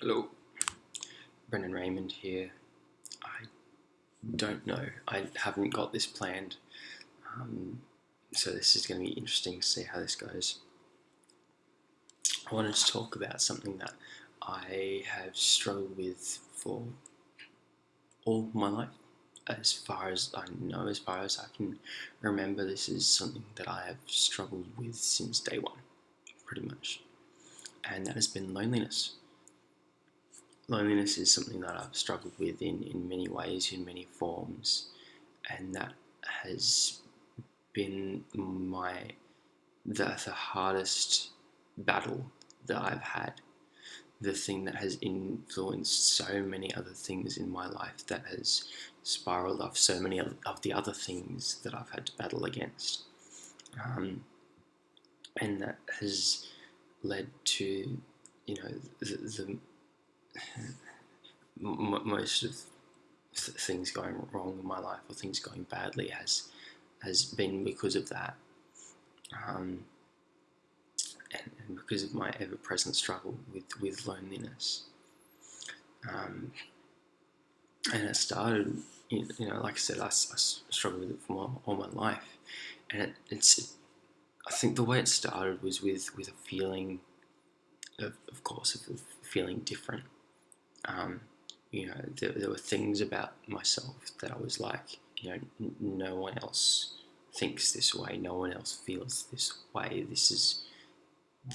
Hello, Brendan Raymond here. I don't know, I haven't got this planned, um, so this is going to be interesting to see how this goes. I wanted to talk about something that I have struggled with for all my life. As far as I know, as far as I can remember, this is something that I have struggled with since day one, pretty much. And that has been loneliness loneliness is something that I've struggled with in, in many ways, in many forms, and that has been my the, the hardest battle that I've had. The thing that has influenced so many other things in my life that has spiraled off so many of the other things that I've had to battle against. Um, and that has led to, you know, the, the most of things going wrong in my life or things going badly has has been because of that, um, and, and, because of my ever-present struggle with with loneliness. Um, and it started, you know, like I said, I, I struggled with it for all, all my life, and it, it's. It, I think the way it started was with with a feeling, of, of course, of feeling different um, you know, there, there, were things about myself that I was like, you know, no one else thinks this way, no one else feels this way. This is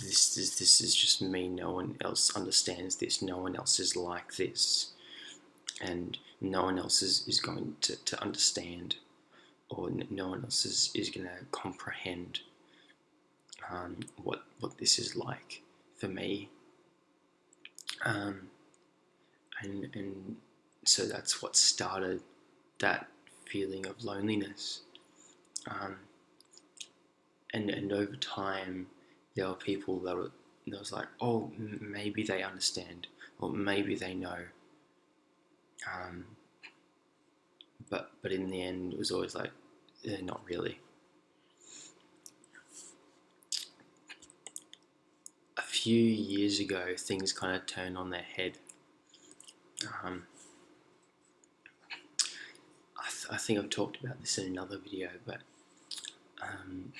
this is this is just me. No one else understands this. No one else is like this, and no one else is, is going to, to understand, or no one else is, is going to comprehend um, what what this is like for me. Um, and and so that's what started that feeling of loneliness. Um, and and over time, there were people that were that was like, oh, maybe they understand, or maybe they know. Um, but but in the end, it was always like, eh, not really. A few years ago, things kind of turned on their head um, I, th I, think I've talked about this in another video, but um,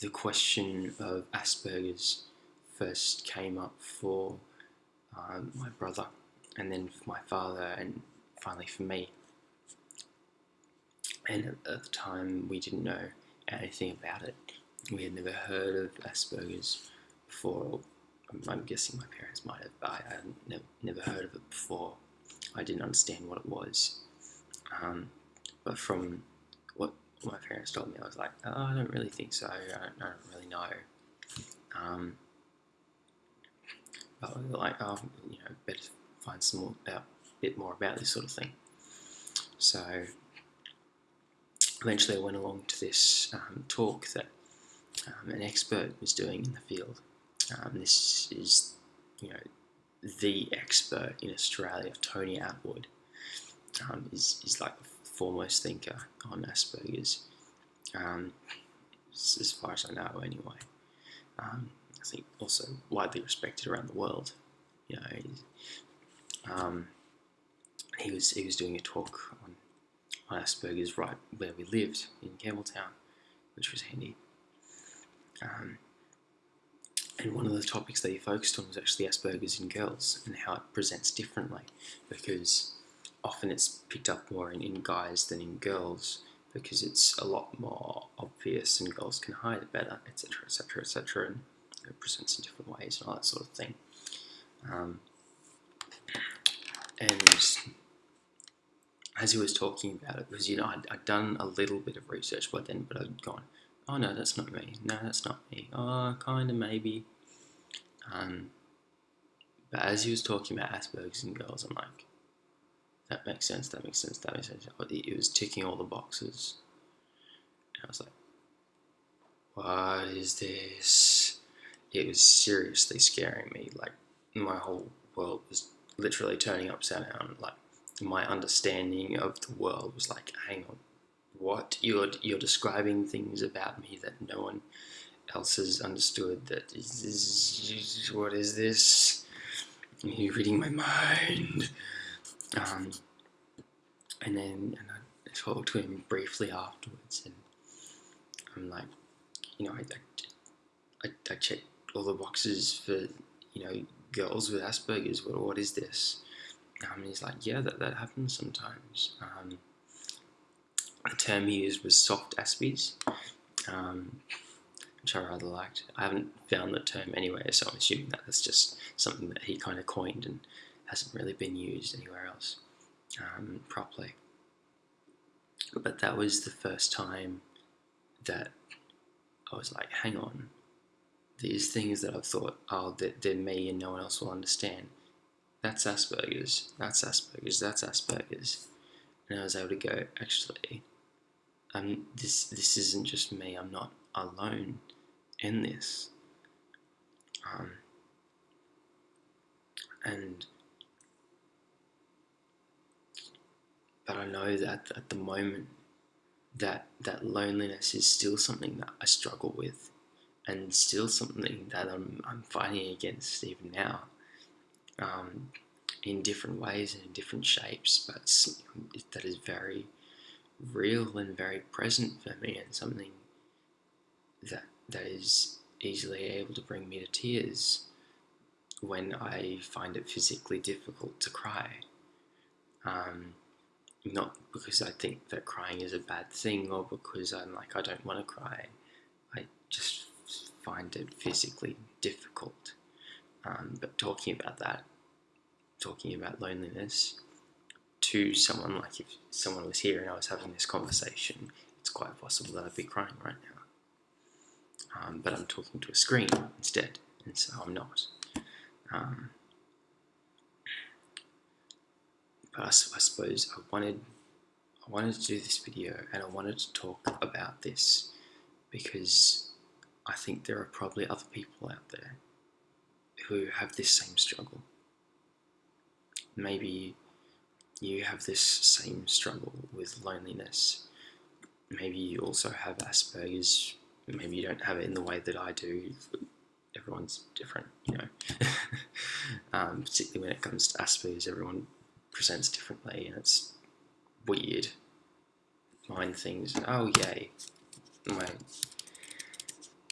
the question of Asperger's first came up for um, my brother, and then for my father, and finally for me. And at, at the time, we didn't know anything about it. We had never heard of Asperger's before, I'm guessing my parents might have, but I had never, heard of it before. I didn't understand what it was. Um, but from what my parents told me, I was like, oh, I don't really think so. I don't, I don't really know. Um, but like, oh, you know, better find some more about, bit more about this sort of thing. So eventually, I went along to this um, talk that um, an expert was doing in the field um, this is, you know, the expert in Australia, Tony Attwood, um, is, is like the foremost thinker on Asperger's, um, as far as I know anyway. Um, I think also widely respected around the world. You know, um, he was he was doing a talk on, on Asperger's right where we lived in Campbelltown, which was handy. Um, and one of the topics that he focused on was actually Asperger's in girls and how it presents differently because often it's picked up more in, in guys than in girls because it's a lot more obvious and girls can hide it better, etc., etc., etc., and it presents in different ways and all that sort of thing. Um, and as he was talking about it, because you know I'd, I'd, done a little bit of research by then, but I'd gone, oh no, that's not me. No, that's not me. Oh, kind of maybe. Um, but as he was talking about Asperger's and girls, I'm like, that makes sense, that makes sense, that makes sense. It was ticking all the boxes. And I was like, what is this? It was seriously scaring me. Like, my whole world was literally turning upside down. Like, my understanding of the world was like, hang on, what? You're, you're describing things about me that no one else has understood that is, is what is this You're reading my mind. Um, and then and I talked to him briefly afterwards, and I'm like, you know, I, I, I checked all the boxes for, you know, girls with Asperger's. What, what is this? Um, and he's like, yeah, that, that happens sometimes. Um, the term he used was soft Aspies, um, which I rather liked. I haven't found the term anywhere, so I'm assuming that that's just something that he kind of coined and hasn't really been used anywhere else um, properly. But that was the first time that I was like, hang on, these things that I've thought, oh, they're, me and no one else will understand. That's Asperger's, that's Asperger's, that's Asperger's. And I was able to go, actually, um, this this isn't just me. I'm not alone in this. Um, and but I know that at the moment that that loneliness is still something that I struggle with and still something that I'm, I'm fighting against even now um, in different ways and in different shapes but that is very real and very present for me and something that that is easily able to bring me to tears when I find it physically difficult to cry. Um, not because I think that crying is a bad thing or because I'm like, I don't want to cry. I just find it physically difficult. Um, but talking about that, talking about loneliness to someone, like if someone was here and I was having this conversation, it's quite possible that I'd be crying right now. Um, but I'm talking to a screen instead, and so I'm not. Um, but I, I, suppose I wanted I wanted to do this video and I wanted to talk about this because I think there are probably other people out there who have this same struggle. Maybe you have this same struggle with loneliness. Maybe you also have Asperger's. Maybe you don't have it in the way that I do. Everyone's different, you know. um, particularly when it comes to Asperger's, everyone presents differently, and it's weird. Mind things. Oh yay! My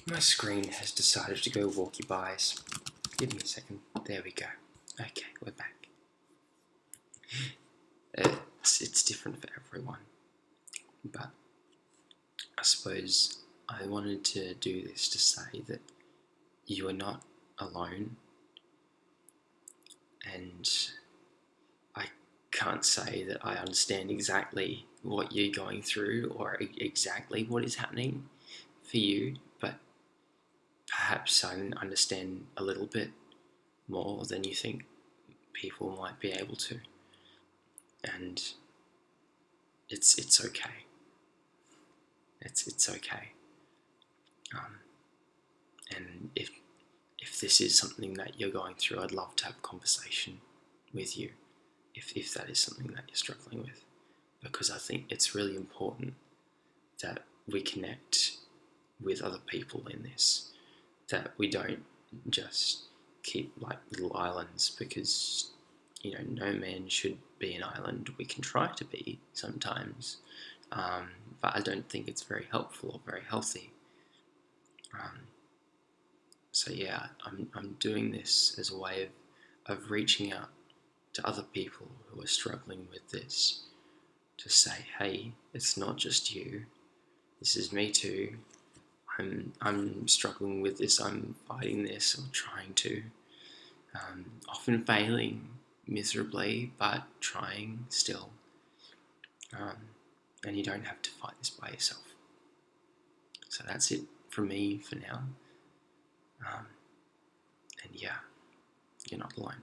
my screen has decided to go walkie bys. Give me a second. There we go. Okay, we're back. It's, it's different for everyone. But I suppose I wanted to do this to say that you are not alone. And I can't say that I understand exactly what you're going through or exactly what is happening for you, but perhaps I understand a little bit more than you think people might be able to and it's it's okay. It's it's okay. Um, and if if this is something that you're going through, I'd love to have a conversation with you. If if that is something that you're struggling with, because I think it's really important that we connect with other people in this. That we don't just keep like little islands because you know no man should be an island. We can try to be sometimes, um, but I don't think it's very helpful or very healthy. Um, so yeah, I'm, I'm doing this as a way of, of reaching out to other people who are struggling with this to say, hey, it's not just you. This is me too. I'm, I'm struggling with this. I'm fighting this or trying to. Um, often failing miserably, but trying still. Um, and you don't have to fight this by yourself. So that's it from me for now. Um, and yeah, you're not alone.